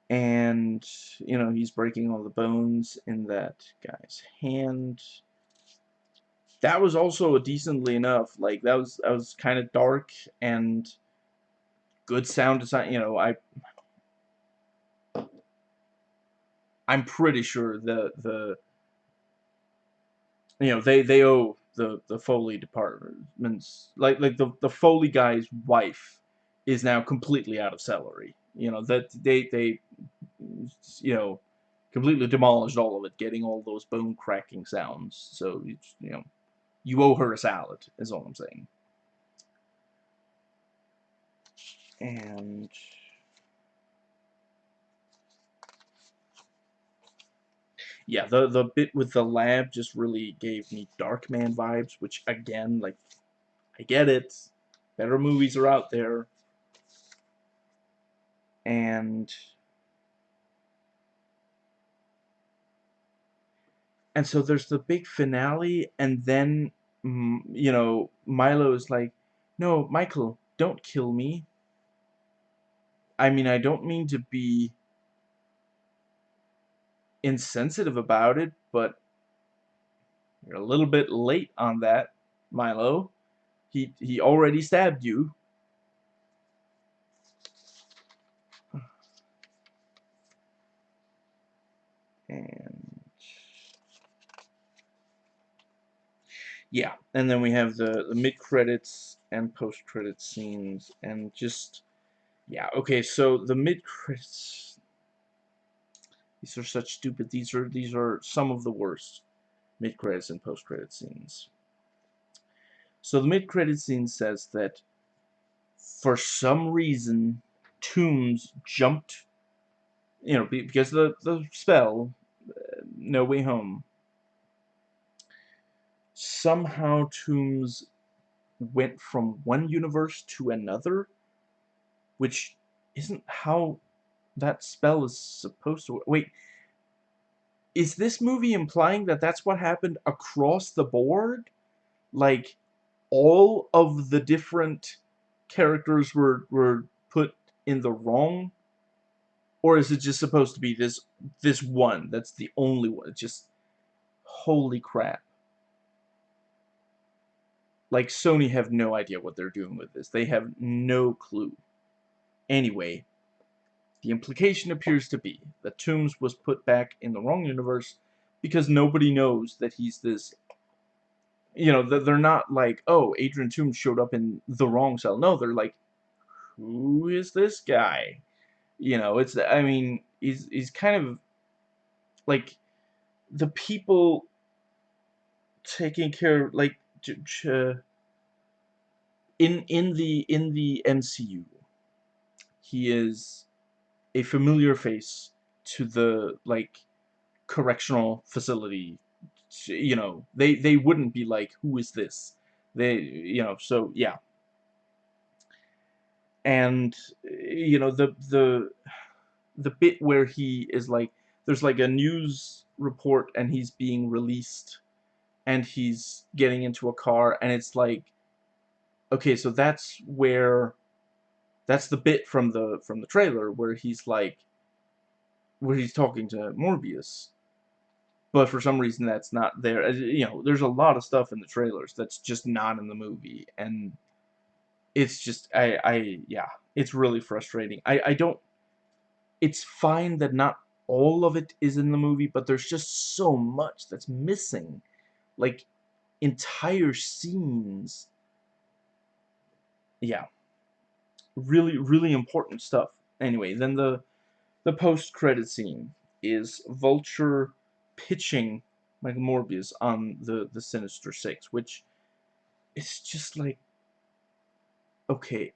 S1: And you know he's breaking all the bones in that guy's hand. That was also decently enough like that was that was kind of dark and good sound design you know I I'm pretty sure the the you know they they owe the the Foley departments like like the the Foley guy's wife is now completely out of salary. You know that they they you know completely demolished all of it, getting all those bone cracking sounds. So you know you owe her a salad is all I'm saying. And yeah, the the bit with the lab just really gave me Darkman vibes, which again, like, I get it. Better movies are out there. And and so there's the big finale, and then mm, you know Milo is like, "No, Michael, don't kill me." I mean, I don't mean to be insensitive about it, but you're a little bit late on that, Milo. He he already stabbed you. And yeah, and then we have the, the mid credits and post credit scenes and just yeah, okay, so the mid credits these are such stupid. These are these are some of the worst mid credits and post credit scenes. So the mid credit scene says that for some reason Toomes jumped, you know, because the the spell, uh, No Way Home. Somehow Toomes went from one universe to another, which isn't how that spell is supposed to... Wait, is this movie implying that that's what happened across the board? Like, all of the different characters were, were put in the wrong? Or is it just supposed to be this this one that's the only one? It's just, holy crap. Like, Sony have no idea what they're doing with this. They have no clue. Anyway, the implication appears to be that Toomes was put back in the wrong universe because nobody knows that he's this you know, that they're not like, oh, Adrian Toomes showed up in the wrong cell. No, they're like, who is this guy? You know, it's I mean, he's he's kind of like the people taking care like in in the in the MCU he is a familiar face to the like correctional facility. You know they they wouldn't be like who is this? They you know so yeah. And you know the the the bit where he is like there's like a news report and he's being released and he's getting into a car and it's like okay so that's where that's the bit from the from the trailer where he's like where he's talking to Morbius. But for some reason that's not there. You know there's a lot of stuff in the trailers that's just not in the movie. And it's just I I yeah it's really frustrating. I I don't it's fine that not all of it is in the movie but there's just so much that's missing. Like entire scenes. Yeah. Really, really important stuff. Anyway, then the the post-credit scene is Vulture pitching like Morbius on the, the Sinister Six, which is just like, okay,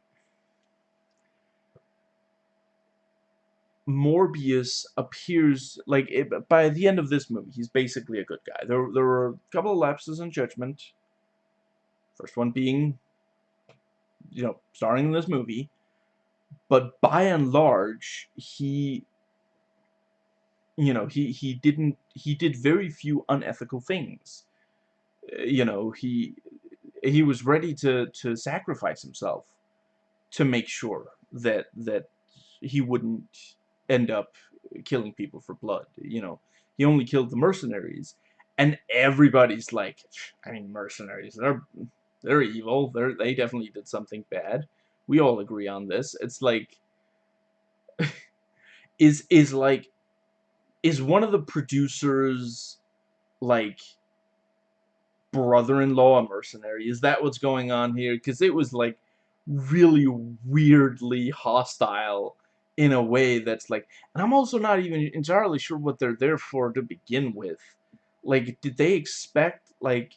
S1: Morbius appears like it, by the end of this movie, he's basically a good guy. There, there were a couple of lapses in judgment. First one being, you know, starring in this movie, but by and large, he, you know, he he didn't he did very few unethical things. Uh, you know, he he was ready to to sacrifice himself to make sure that that he wouldn't end up killing people for blood. You know, he only killed the mercenaries, and everybody's like, I mean, mercenaries, they're they're evil. They're they definitely did something bad. We all agree on this. It's like, is is like, is one of the producers like brother-in-law a mercenary? Is that what's going on here? Because it was like really weirdly hostile in a way that's like and I'm also not even entirely sure what they're there for to begin with. Like did they expect like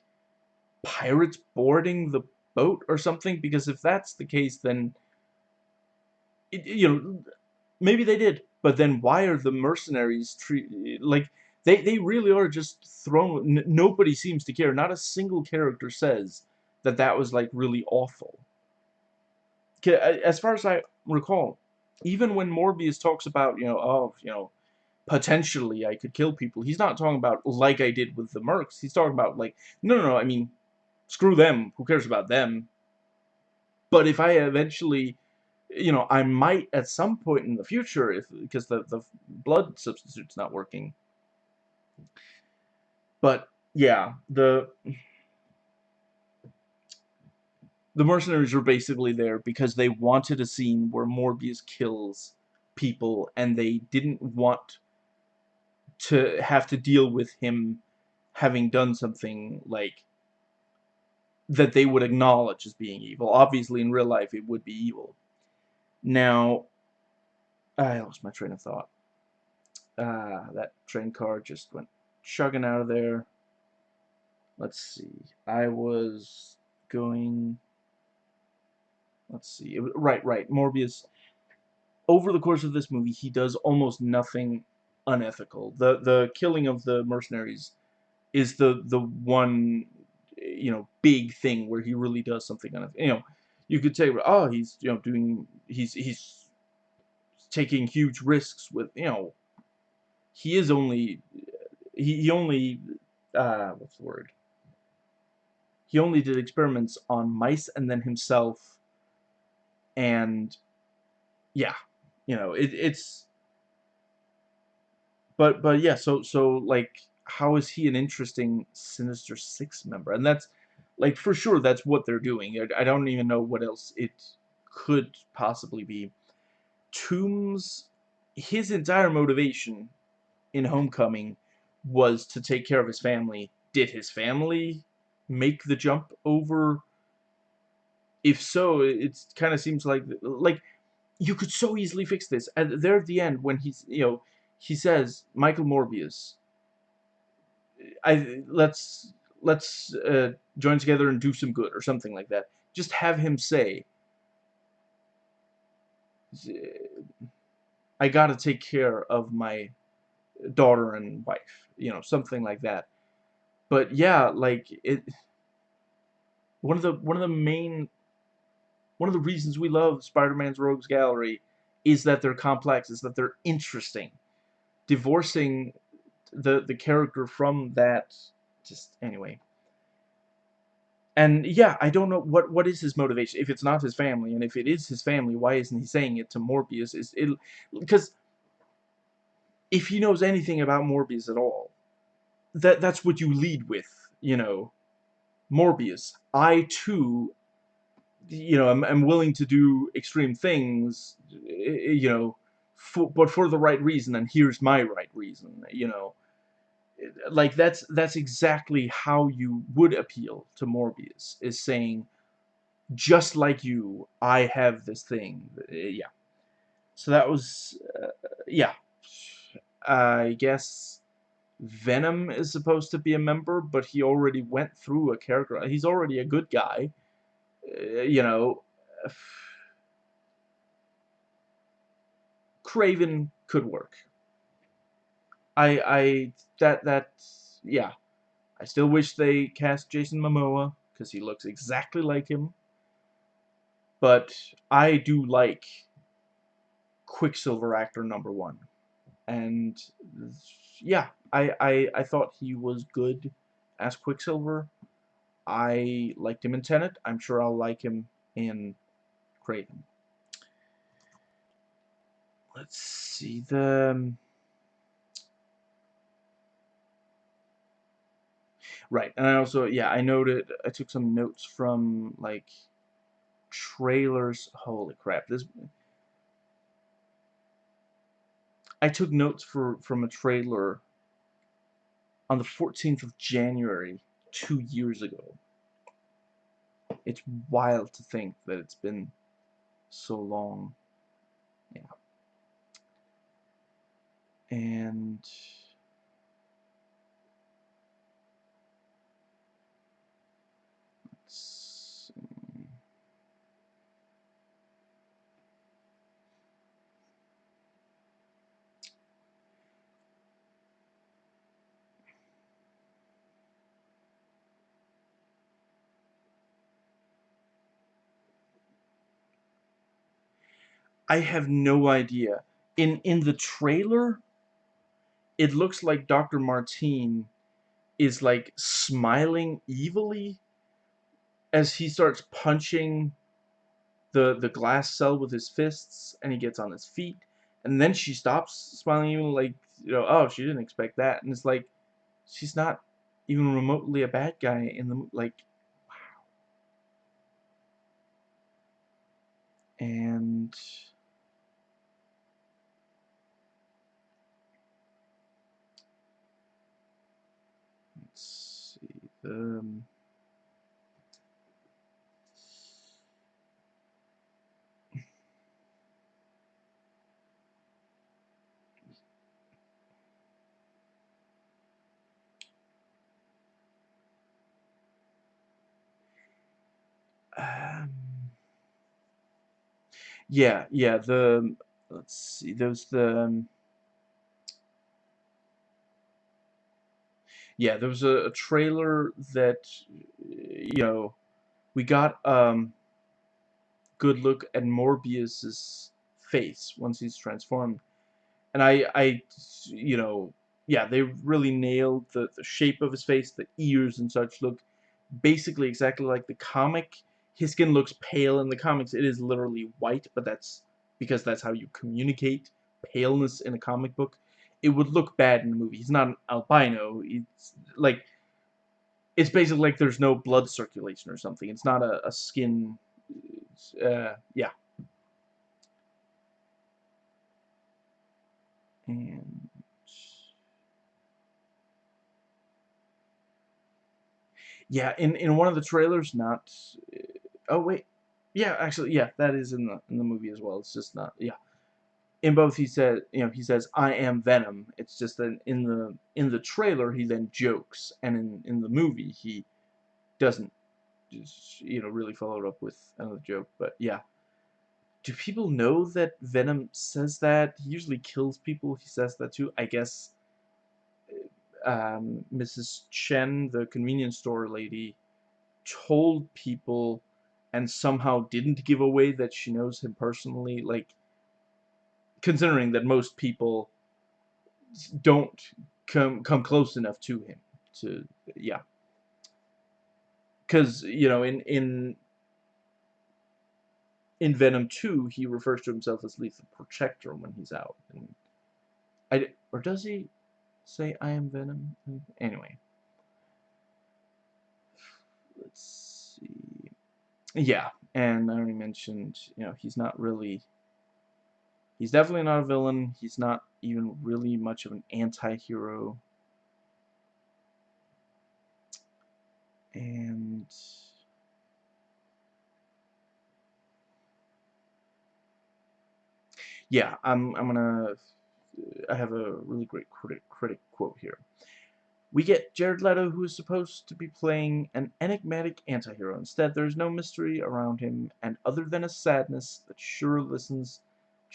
S1: pirates boarding the boat or something? Because if that's the case then it, you know maybe they did but then why are the mercenaries like they they really are just thrown nobody seems to care. Not a single character says that that was like really awful. As far as I recall even when Morbius talks about, you know, oh, you know, potentially I could kill people, he's not talking about like I did with the Mercs. He's talking about like, no, no, no, I mean, screw them. Who cares about them? But if I eventually, you know, I might at some point in the future, if because the the blood substitute's not working. But yeah, the the mercenaries were basically there because they wanted a scene where Morbius kills people and they didn't want to have to deal with him having done something like that they would acknowledge as being evil. Obviously, in real life, it would be evil. Now, I lost my train of thought. Ah, that train car just went chugging out of there. Let's see. I was going let's see. Right, right. Morbius. Over the course of this movie, he does almost nothing unethical. The the killing of the mercenaries is the the one you know big thing where he really does something unethical. You know, you could say, oh, he's you know doing he's he's taking huge risks with you know he is only he, he only uh what's the word he only did experiments on mice and then himself and yeah, you know, it, it's but but yeah, so so like how is he an interesting Sinister Six member? And that's like for sure that's what they're doing. I don't even know what else it could possibly be. Toomes, his entire motivation in Homecoming was to take care of his family. Did his family make the jump over if so, it kind of seems like like you could so easily fix this. And there at the end, when he's, you know, he says, Michael Morbius, I let's let's uh, join together and do some good or something like that. Just have him say, I gotta take care of my daughter and wife, you know, something like that. But yeah, like it. One of the one of the main one of the reasons we love Spider-Man's Rogues Gallery is that they're complex, is that they're interesting. Divorcing the the character from that, just anyway. And yeah, I don't know what what is his motivation. If it's not his family, and if it is his family, why isn't he saying it to Morbius? Is it because if he knows anything about Morbius at all, that that's what you lead with, you know. Morbius, I too you know, I'm, I'm willing to do extreme things, eh, eh, you know, for, but for the right reason, and here's my right reason, you know. Like, that's, that's exactly how you would appeal to Morbius, is saying, just like you, I have this thing, yeah. So that was, uh, yeah. I guess Venom is supposed to be a member, but he already went through a character. He's already a good guy uh, you know, Kraven could work. I, I, that, that, yeah. I still wish they cast Jason Momoa, because he looks exactly like him. But I do like Quicksilver actor number one. And, yeah, I, I, I thought he was good as Quicksilver. I liked him in Tenet. I'm sure I'll like him in Kraven. Let's see the. Um, right, and I also yeah I noted I took some notes from like trailers. Holy crap! This I took notes for from a trailer on the 14th of January two years ago. It's wild to think that it's been so long. Yeah. And I have no idea. In in the trailer, it looks like Dr. Martine is like smiling evilly as he starts punching the the glass cell with his fists and he gets on his feet and then she stops smiling even like you know oh she didn't expect that and it's like she's not even remotely a bad guy in the like wow and Um, um, yeah, yeah, the, let's see, there's the, um, yeah, there was a, a trailer that, you know, we got um, good look at Morbius's face once he's transformed, and I, I, you know, yeah, they really nailed the, the shape of his face, the ears and such look basically exactly like the comic. His skin looks pale in the comics. It is literally white, but that's because that's how you communicate paleness in a comic book it would look bad in the movie. He's not an albino. It's like it's basically like there's no blood circulation or something. It's not a, a skin. Uh, yeah. And yeah, in in one of the trailers, not. Oh wait. Yeah, actually, yeah, that is in the in the movie as well. It's just not, yeah. In both, he said, you know, he says, "I am Venom." It's just that in the in the trailer, he then jokes, and in in the movie, he doesn't, just, you know, really follow up with another joke. But yeah, do people know that Venom says that? He usually kills people. He says that too. I guess. Um, Mrs. Chen, the convenience store lady, told people and somehow didn't give away that she knows him personally, like, considering that most people don't come come close enough to him to yeah. Because you know in in in Venom 2 he refers to himself as lethal protector when he's out and I or does he say I am Venom anyway. Let's see. Yeah, and I already mentioned, you know, he's not really, he's definitely not a villain, he's not even really much of an anti-hero, and yeah, I'm, I'm gonna, I have a really great critic, critic quote here. We get Jared Leto, who is supposed to be playing an enigmatic antihero. Instead, there's no mystery around him, and other than a sadness that sure listens,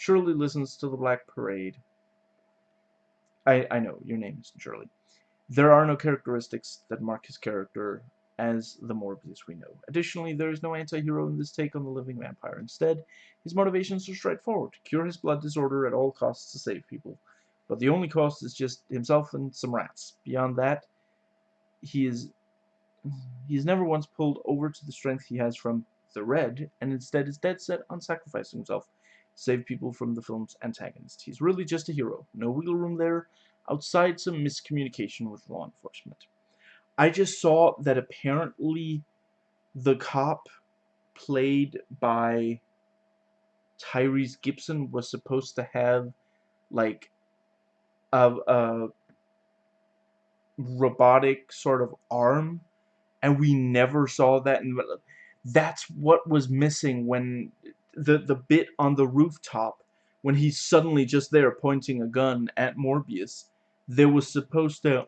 S1: surely listens to the Black Parade. I, I know, your name is Shirley. There are no characteristics that mark his character as the Morbius we know. Additionally, there is no anti-hero in this take on the living vampire. Instead, his motivations are straightforward. Cure his blood disorder at all costs to save people. But the only cost is just himself and some rats. Beyond that, he is he is never once pulled over to the strength he has from the Red, and instead is dead set on sacrificing himself save people from the film's antagonist. He's really just a hero. No wiggle room there, outside some miscommunication with law enforcement. I just saw that apparently the cop played by Tyrese Gibson was supposed to have like a, a robotic sort of arm and we never saw that and that's what was missing when the the bit on the rooftop when he's suddenly just there pointing a gun at Morbius there was supposed to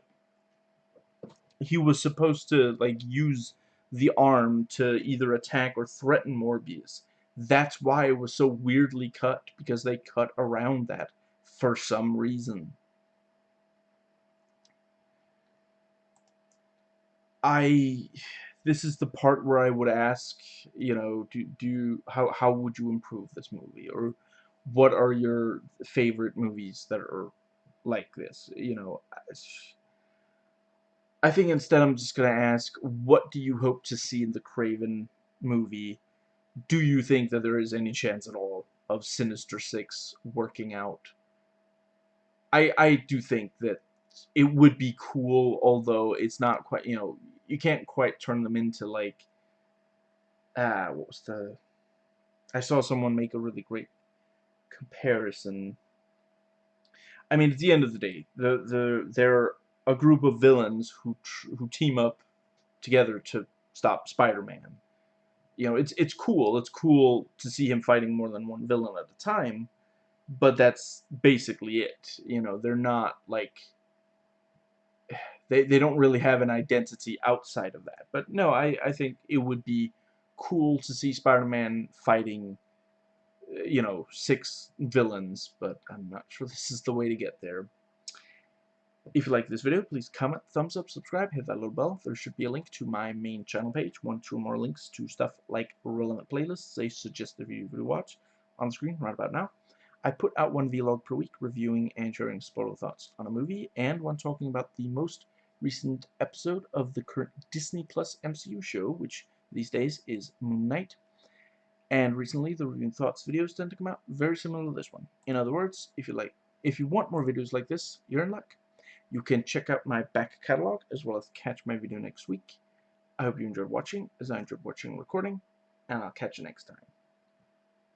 S1: he was supposed to like use the arm to either attack or threaten Morbius. That's why it was so weirdly cut because they cut around that for some reason. I this is the part where I would ask, you know, do do how how would you improve this movie or what are your favorite movies that are like this, you know? I think instead I'm just going to ask what do you hope to see in the Kraven movie? Do you think that there is any chance at all of Sinister 6 working out? I I do think that it would be cool, although it's not quite, you know, you can't quite turn them into like ah what was the I saw someone make a really great comparison. I mean at the end of the day the the they're a group of villains who who team up together to stop Spider-Man. You know it's it's cool. It's cool to see him fighting more than one villain at a time but that's basically it. You know they're not like they, they don't really have an identity outside of that. But no, I, I think it would be cool to see Spider-Man fighting, uh, you know, six villains, but I'm not sure this is the way to get there. If you like this video, please comment, thumbs up, subscribe, hit that little bell. There should be a link to my main channel page, one, two more links to stuff like relevant playlists, they suggest suggested video to watch on the screen right about now. I put out one vlog per week reviewing and sharing spoiler thoughts on a movie, and one talking about the most recent episode of the current Disney Plus MCU show, which these days is Moon Knight. And recently, the review and thoughts videos tend to come out very similar to this one. In other words, if you like, if you want more videos like this, you're in luck. You can check out my back catalog as well as catch my video next week. I hope you enjoyed watching, as I enjoyed watching and recording, and I'll catch you next time.